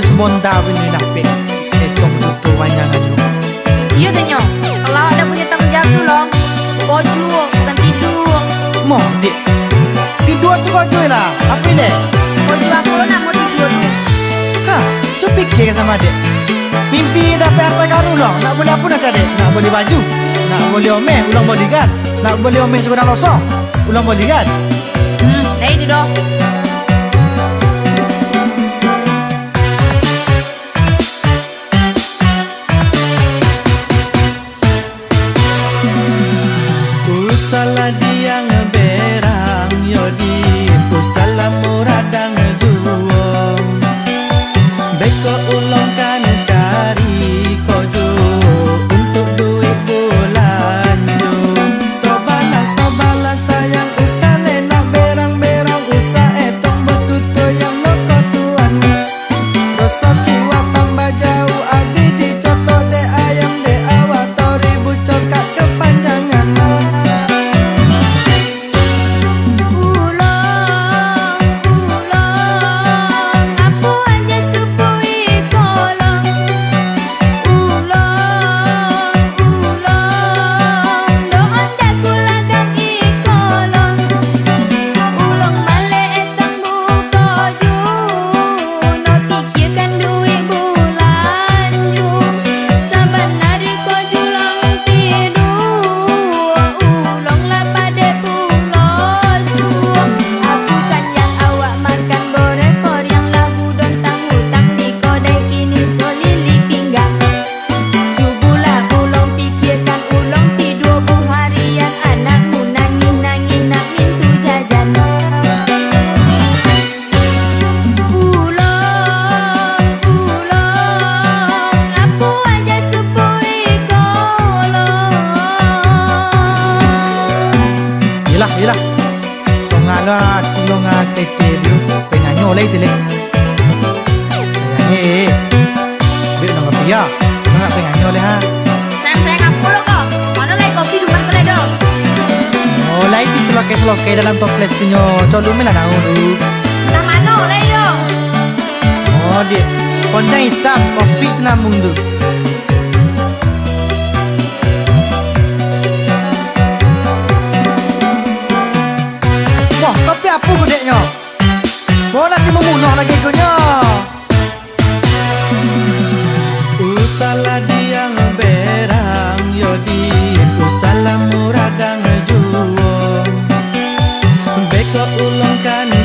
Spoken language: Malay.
halos mondawin yung napi Itong tutuwa niya ngayon Iyo din yun, kala alam mo niya tanggap ko lang Kodyo, kan tidu ya, Mo, tu Tidu at lah. Ila, apin eh Kodyo ako na mo tidu Ha, cupik ya sama dek Mimpi dah perta karu lang, nak boleh apa nak dek Nak boleh baju, nak boleh omeh, ulang bodyguard Nak boleh omeh sekurang losong ulang bodyguard Hmm, dah itu dong jangan nga loa lah, lah, ha. oh, tu lo nga te te he be na pia nga pe na ha. Sam sam ka lo ko ma no kopi du ma do mo lai ti solo ke dalam toples tu nyo to lu me la no lai do oh di kon dai kopi na mundu pulangkan